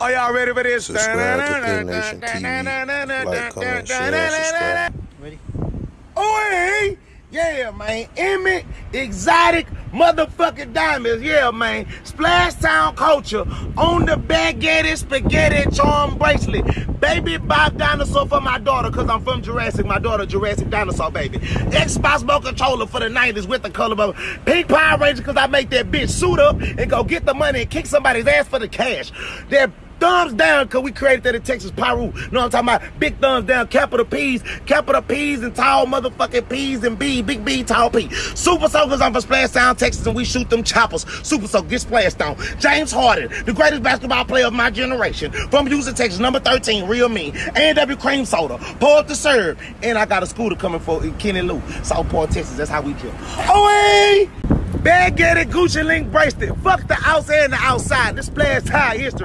Are y'all ready for this? Subscribe to Thin Nation TV. Like, comment, share, subscribe. Ready? Oh, yeah, man. Emmett, exotic, motherfucking diamonds. Yeah, man. Splash Town culture on the baguette spaghetti charm bracelet. Baby Bob dinosaur for my daughter, cause I'm from Jurassic. My daughter, Jurassic dinosaur, baby. Xbox Mo controller for the 90s with the color of Pink Power Ranger, cause I make that bitch suit up and go get the money and kick somebody's ass for the cash. That thumbs down because we created that in Texas. Know what I'm talking about? Big thumbs down, capital P's, capital P's and tall motherfucking P's and B, big B, tall P. Super Soakers on for Splash Town, Texas, and we shoot them choppers. Super Soak, get splashed on. James Harden, the greatest basketball player of my generation. From Houston, Texas, number 13, real me. A&W Cream Soda, up to serve. And I got a scooter coming for Kenny Lou, Southport, Texas. That's how we drip. Oh, hey! Baguette Gucci link bracelet. Fuck the outside and the outside. This splash high history.